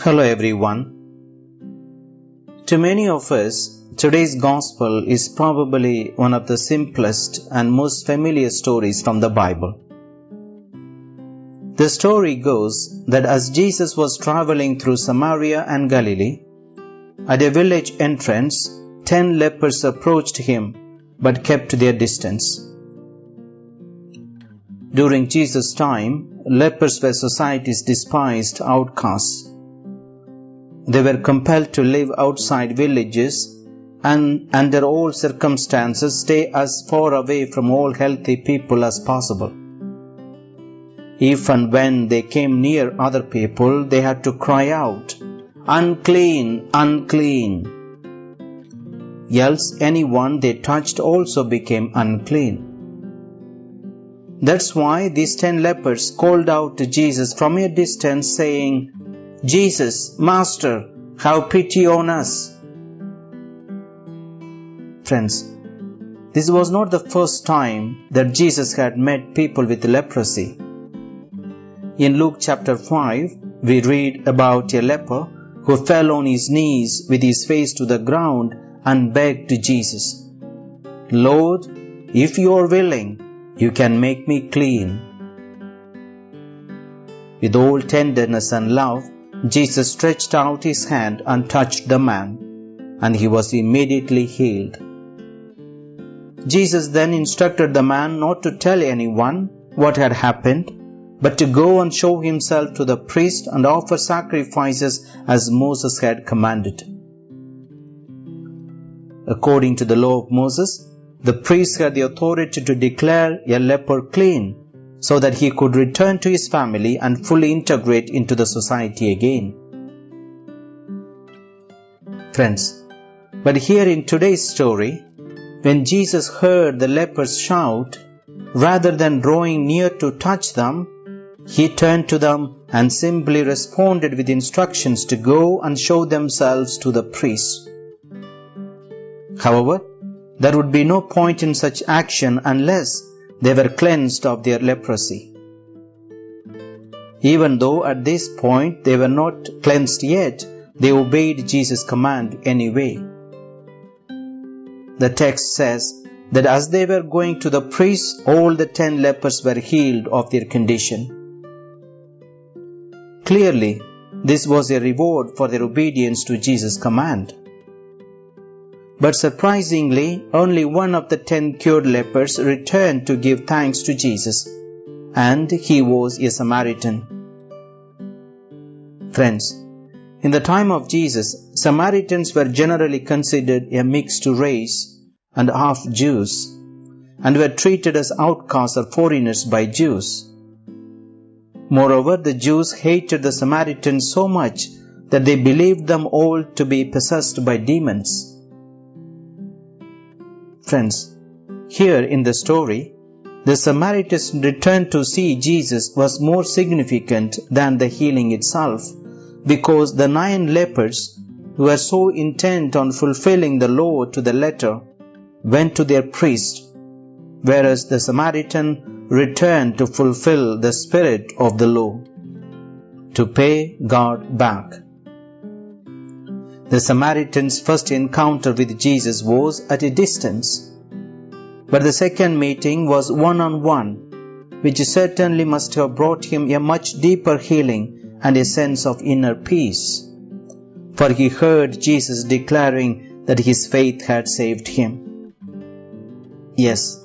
Hello everyone. To many of us, today's gospel is probably one of the simplest and most familiar stories from the Bible. The story goes that as Jesus was traveling through Samaria and Galilee, at a village entrance, ten lepers approached him but kept their distance. During Jesus' time, lepers were society's despised outcasts. They were compelled to live outside villages and under all circumstances stay as far away from all healthy people as possible. If and when they came near other people, they had to cry out, Unclean, unclean. Else anyone they touched also became unclean. That's why these ten lepers called out to Jesus from a distance, saying, Jesus, Master, have pity on us. Friends, this was not the first time that Jesus had met people with leprosy. In Luke chapter 5, we read about a leper who fell on his knees with his face to the ground and begged to Jesus, Lord, if you are willing, you can make me clean. With all tenderness and love, Jesus stretched out his hand and touched the man, and he was immediately healed. Jesus then instructed the man not to tell anyone what had happened, but to go and show himself to the priest and offer sacrifices as Moses had commanded. According to the law of Moses, the priest had the authority to declare a leper clean so that he could return to his family and fully integrate into the society again. Friends, but here in today's story, when Jesus heard the lepers shout, rather than drawing near to touch them, he turned to them and simply responded with instructions to go and show themselves to the priest. However, there would be no point in such action unless they were cleansed of their leprosy. Even though at this point they were not cleansed yet, they obeyed Jesus' command anyway. The text says that as they were going to the priest, all the ten lepers were healed of their condition. Clearly, this was a reward for their obedience to Jesus' command. But surprisingly, only one of the ten cured lepers returned to give thanks to Jesus, and he was a Samaritan. Friends, in the time of Jesus, Samaritans were generally considered a mixed race and half Jews, and were treated as outcasts or foreigners by Jews. Moreover, the Jews hated the Samaritans so much that they believed them all to be possessed by demons. Friends, here in the story, the Samaritans' return to see Jesus was more significant than the healing itself because the nine lepers who were so intent on fulfilling the law to the letter went to their priest, whereas the Samaritan returned to fulfill the spirit of the law, to pay God back. The Samaritan's first encounter with Jesus was at a distance, but the second meeting was one on one, which certainly must have brought him a much deeper healing and a sense of inner peace. For he heard Jesus declaring that his faith had saved him. Yes,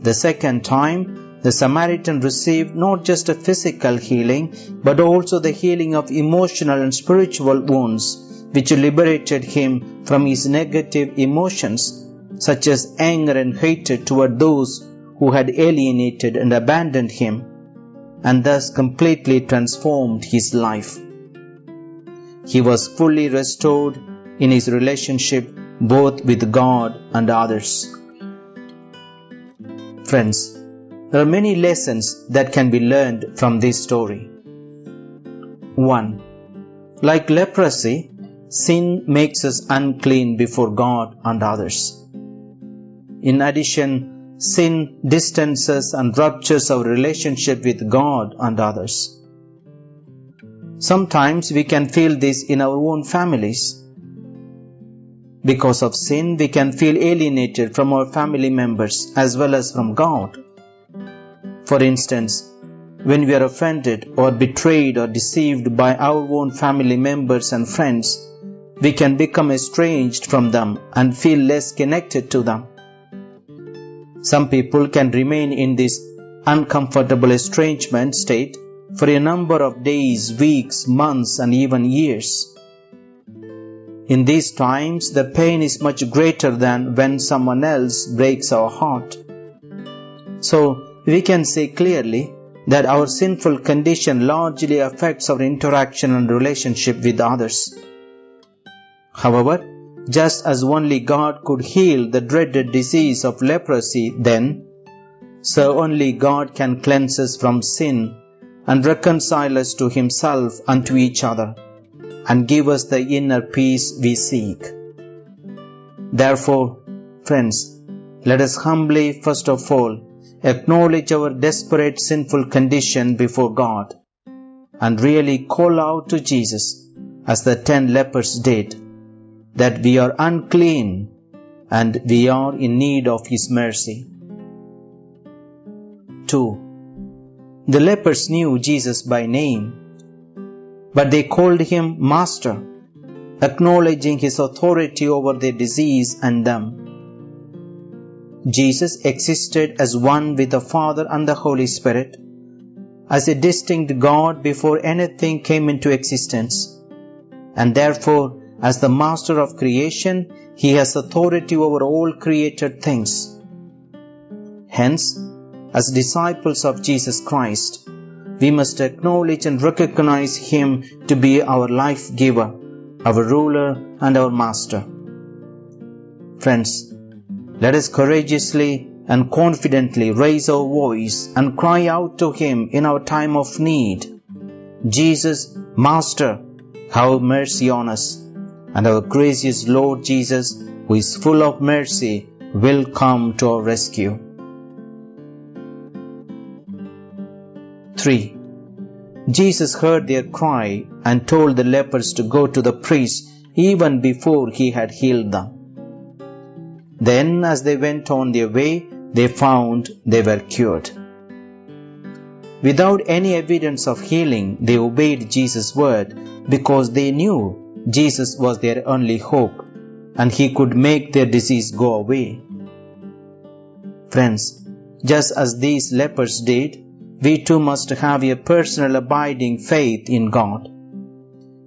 the second time, the Samaritan received not just a physical healing, but also the healing of emotional and spiritual wounds which liberated him from his negative emotions, such as anger and hatred toward those who had alienated and abandoned him, and thus completely transformed his life. He was fully restored in his relationship both with God and others. Friends, there are many lessons that can be learned from this story. 1. Like leprosy, sin makes us unclean before God and others. In addition, sin distances and ruptures our relationship with God and others. Sometimes we can feel this in our own families. Because of sin, we can feel alienated from our family members as well as from God. For instance, when we are offended or betrayed or deceived by our own family members and friends, we can become estranged from them and feel less connected to them. Some people can remain in this uncomfortable estrangement state for a number of days, weeks, months, and even years. In these times, the pain is much greater than when someone else breaks our heart. So, we can say clearly that our sinful condition largely affects our interaction and relationship with others. However, just as only God could heal the dreaded disease of leprosy then, so only God can cleanse us from sin and reconcile us to Himself and to each other, and give us the inner peace we seek. Therefore, friends, let us humbly, first of all, acknowledge our desperate sinful condition before God, and really call out to Jesus, as the ten lepers did, that we are unclean and we are in need of His mercy. 2. The lepers knew Jesus by name, but they called him Master, acknowledging his authority over their disease and them. Jesus existed as one with the Father and the Holy Spirit, as a distinct God before anything came into existence, and therefore, as the Master of creation, he has authority over all created things. Hence, as disciples of Jesus Christ, we must acknowledge and recognize Him to be our life giver, our ruler, and our master. Friends, let us courageously and confidently raise our voice and cry out to Him in our time of need. Jesus, Master, have mercy on us, and our gracious Lord Jesus, who is full of mercy, will come to our rescue. 3. Jesus heard their cry and told the lepers to go to the priest even before he had healed them. Then, as they went on their way, they found they were cured. Without any evidence of healing, they obeyed Jesus' word because they knew Jesus was their only hope and he could make their disease go away. Friends, just as these lepers did, we too must have a personal abiding faith in God.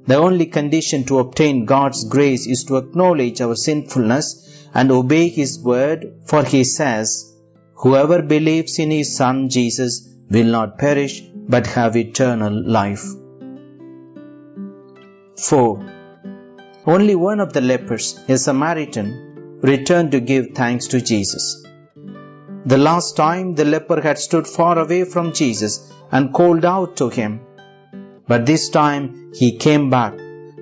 The only condition to obtain God's grace is to acknowledge our sinfulness and obey His word, for He says, Whoever believes in His Son Jesus will not perish but have eternal life. 4. Only one of the lepers, a Samaritan, returned to give thanks to Jesus. The last time the leper had stood far away from Jesus and called out to him. But this time he came back,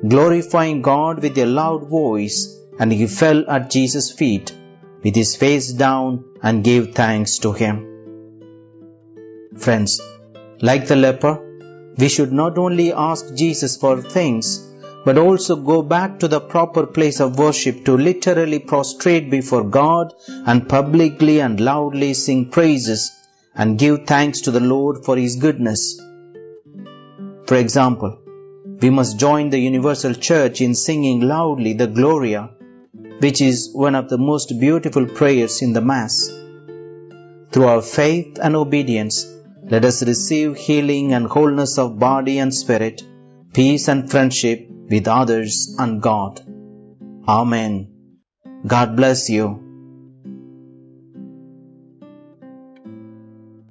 glorifying God with a loud voice, and he fell at Jesus' feet with his face down and gave thanks to him. Friends, like the leper, we should not only ask Jesus for things, but also go back to the proper place of worship to literally prostrate before God and publicly and loudly sing praises and give thanks to the Lord for His goodness. For example, we must join the Universal Church in singing loudly the Gloria, which is one of the most beautiful prayers in the Mass. Through our faith and obedience, let us receive healing and wholeness of body and spirit, peace and friendship with others and God. Amen. God bless you.